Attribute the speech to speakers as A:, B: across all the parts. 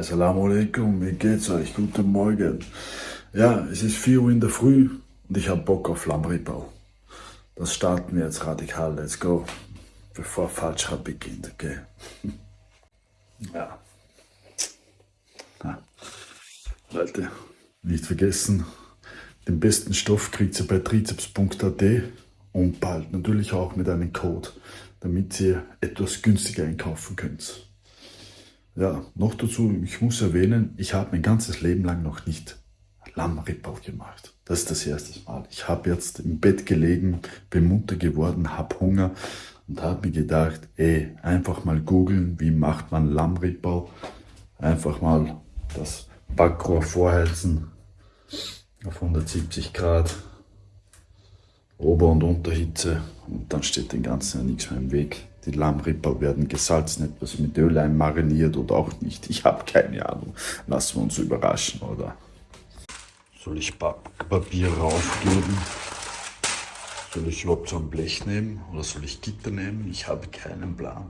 A: Assalamu alaikum, wie geht's euch? Guten Morgen. Ja, es ist 4 Uhr in der Früh und ich habe Bock auf Lammrippel. Das starten wir jetzt radikal, let's go. Bevor Falscher beginnt, okay? Ja. ja. Leute, nicht vergessen, den besten Stoff kriegt ihr bei trizeps.at und bald natürlich auch mit einem Code, damit ihr etwas günstiger einkaufen könnt. Ja, noch dazu, ich muss erwähnen, ich habe mein ganzes Leben lang noch nicht Lammrippel gemacht. Das ist das erste Mal. Ich habe jetzt im Bett gelegen, bin munter geworden, habe Hunger und habe mir gedacht, ey, einfach mal googeln, wie macht man Lammrippel. Einfach mal das Backrohr vorheizen auf 170 Grad, Ober- und Unterhitze und dann steht den ganzen ja nichts mehr im Weg. Die Lammrippel werden gesalzen, etwas mit Öl mariniert oder auch nicht. Ich habe keine Ahnung. Lassen wir uns überraschen, oder? Soll ich Papier raufgeben? Soll ich überhaupt so ein Blech nehmen oder soll ich Gitter nehmen? Ich habe keinen Plan.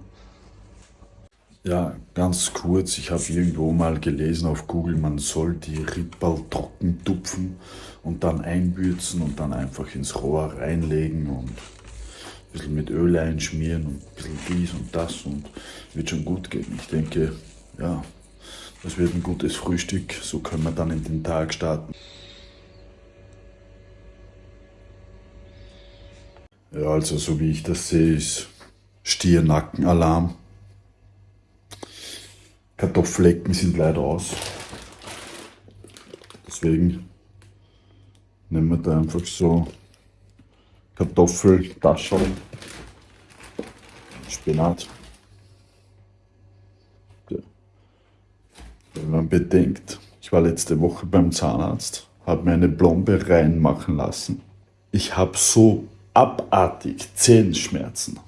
A: Ja, ganz kurz, ich habe irgendwo mal gelesen auf Google, man soll die Rippel trocken tupfen und dann einbürzen und dann einfach ins Rohr reinlegen und ein bisschen mit Öl einschmieren und ein bisschen dies und das und wird schon gut gehen. Ich denke, ja, das wird ein gutes Frühstück, so können wir dann in den Tag starten. Ja, also so wie ich das sehe, ist Stiernackenalarm. Kartoffelecken sind leider aus. Deswegen nehmen wir da einfach so Kartoffeltaschen, Spinat. Ja. Wenn man bedenkt, ich war letzte Woche beim Zahnarzt, habe mir eine Blombe reinmachen lassen. Ich habe so abartig Zehenschmerzen,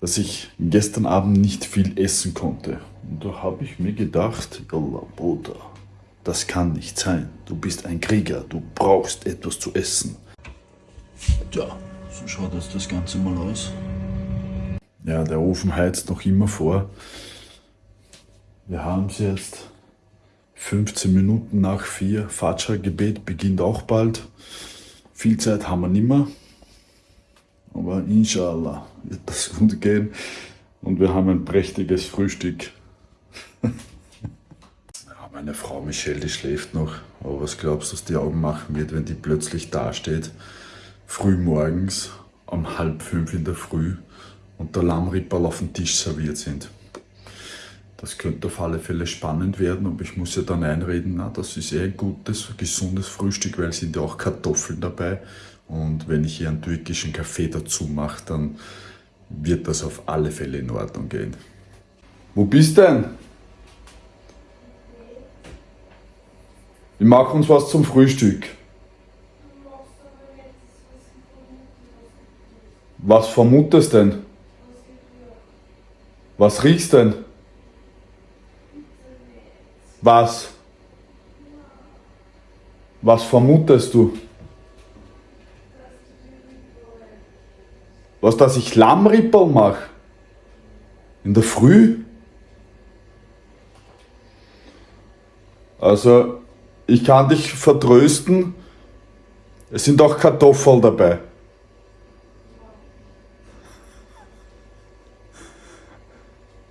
A: dass ich gestern Abend nicht viel essen konnte. Und da habe ich mir gedacht, Yallah, Bruder, das kann nicht sein. Du bist ein Krieger, du brauchst etwas zu essen. Ja, so schaut jetzt das Ganze mal aus. Ja, der Ofen heizt noch immer vor. Wir haben es jetzt 15 Minuten nach 4. Fajr-Gebet beginnt auch bald. Viel Zeit haben wir nicht mehr. Aber inshallah wird das gut gehen. Und wir haben ein prächtiges Frühstück. meine Frau Michelle, die schläft noch. Aber was glaubst du, was die Augen machen wird, wenn die plötzlich dasteht? Früh morgens um halb fünf in der Früh und der Lammripperl auf dem Tisch serviert sind. Das könnte auf alle Fälle spannend werden, aber ich muss ja dann einreden, na, das ist eh ein gutes, gesundes Frühstück, weil sind ja auch Kartoffeln dabei. Und wenn ich hier einen türkischen Kaffee dazu mache, dann wird das auf alle Fälle in Ordnung gehen. Wo bist denn? Wir machen uns was zum Frühstück. Was vermutest denn? Was riechst denn? Was? Was vermutest du? Was, dass ich Lammrippel mache? In der Früh? Also, ich kann dich vertrösten, es sind auch Kartoffeln dabei.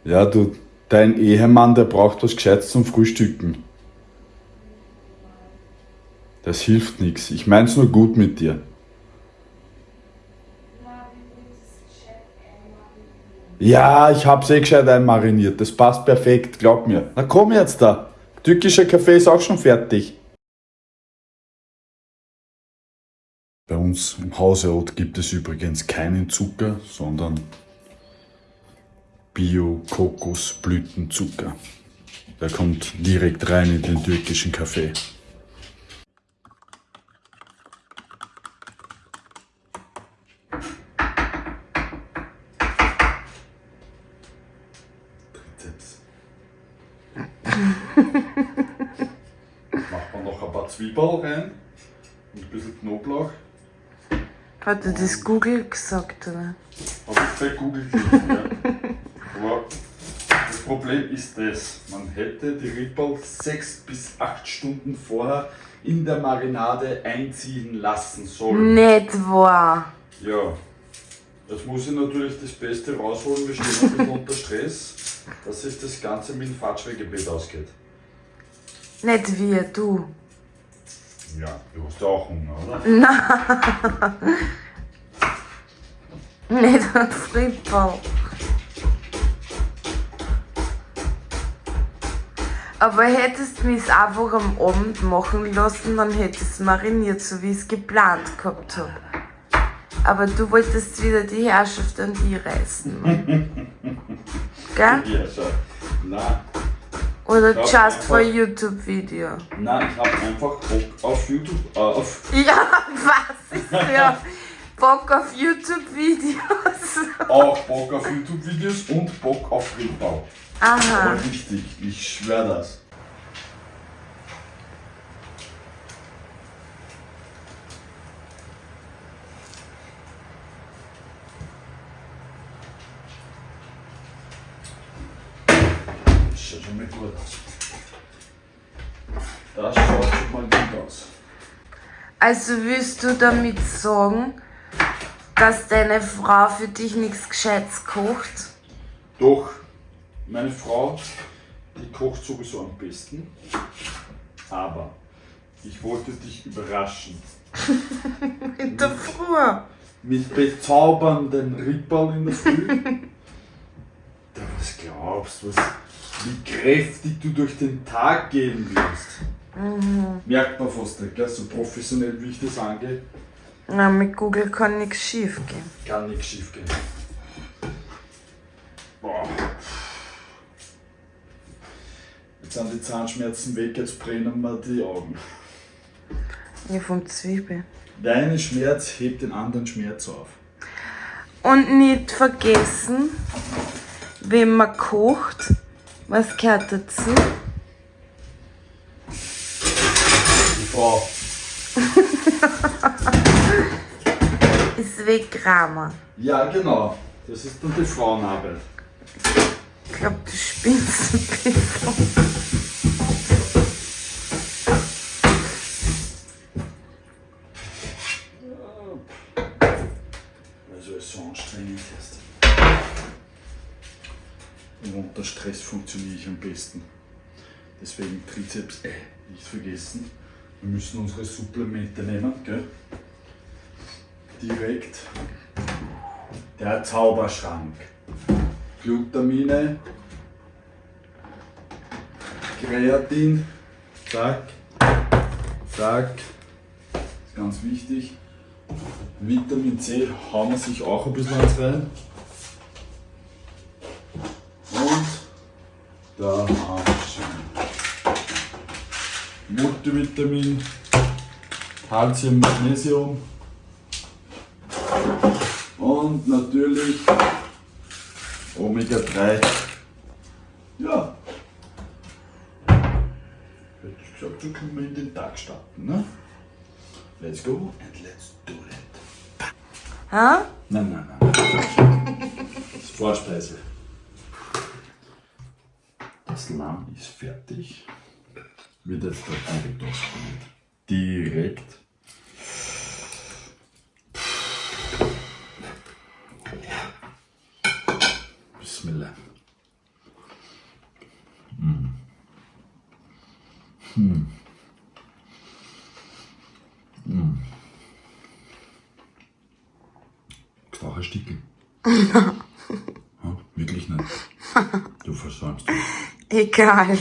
A: Ja, du, dein Ehemann, der braucht was Gescheites zum Frühstücken. Das hilft nichts. Ich mein's nur gut mit dir. Ja, ich hab's eh gescheit einmariniert. Das passt perfekt, glaub mir. Na komm jetzt da. Türkischer Kaffee ist auch schon fertig. Bei uns im Hauseot gibt es übrigens keinen Zucker, sondern Bio-Kokosblütenzucker. Der kommt direkt rein in den türkischen Kaffee. Macht man noch ein paar Zwiebeln rein und ein bisschen Knoblauch.
B: Hat er das Google gesagt, oder?
A: Habe ich bei Google gesehen, ja. Das Problem ist das, man hätte die Ripple sechs bis acht Stunden vorher in der Marinade einziehen lassen sollen.
B: Nicht wahr.
A: Ja, jetzt muss ich natürlich das Beste rausholen, wir stehen ein bisschen unter Stress, dass sich das Ganze mit dem Fatschwegebeet ausgeht.
B: Nicht wie du.
A: Ja, du hast ja auch Hunger, oder?
B: Nicht ein Frippel. Aber hättest du mich einfach am Abend machen lassen, dann hättest du mariniert, so wie ich es geplant gehabt habe. Aber du wolltest wieder die Herrschaft an die reißen. Gell?
A: Ja, schau. Nein,
B: Oder
A: Ja,
B: just for
A: einfach-
B: YouTube-Video.
A: nein, ich habe einfach Bock auf YouTube, äh, auf
B: Ja, was ist der Bock auf YouTube-Videos?
A: auch Bock auf YouTube-Videos und Bock auf Ripbau.
B: Aha.
A: Aber richtig, ich schwör das. Schaut schon mal gut aus. Das schaut schon mal gut aus.
B: Also willst du damit sagen, dass deine Frau für dich nichts Gescheites kocht?
A: Doch, meine Frau, die kocht sowieso am besten. Aber ich wollte dich überraschen.
B: In der Früh.
A: Mit bezaubernden Ripperl in der Früh. da was glaubst du, wie kräftig du durch den Tag gehen wirst. Merkt man fast nicht, gell? so professionell wie ich das angehe,
B: Na, mit Google kann nichts schief gehen.
A: kann nichts schief gehen. Boah. Jetzt sind die Zahnschmerzen weg, jetzt brennen mir die Augen.
B: Ja, vom Zwiebel.
A: Dein Schmerz hebt den anderen Schmerz auf.
B: Und nicht vergessen, wenn man kocht, was gehört dazu?
A: Die Frau.
B: Ist Wegrahmen.
A: Ja, genau. Das ist dann die Frauenarbeit.
B: Ich glaube, du spinnst ein bisschen.
A: Also es ist so anstrengend jetzt. Und unter Stress funktioniere ich am besten. Deswegen Trizeps, äh, nicht vergessen. Wir müssen unsere Supplemente nehmen, gell? Direkt. Der Zauberschrank. Glutamine, Kreatin, zack, zack, ist ganz wichtig. Vitamin C hauen wir sich auch ein bisschen rein. Und da haben wir schon Multivitamin, Calcium, Magnesium und natürlich Omega 3. Ja. Hätte ich gesagt, so können wir in den Tag starten. Ne? Let's go and let's do it.
B: Ha?
A: Nein, nein, nein. Das ist Vorspeise. Das Lamm ist fertig. Wird jetzt direkt ausprobiert. Direkt. Bismillah. Auch ein Stickel. ja, wirklich nicht. Du versäumst.
B: Egal.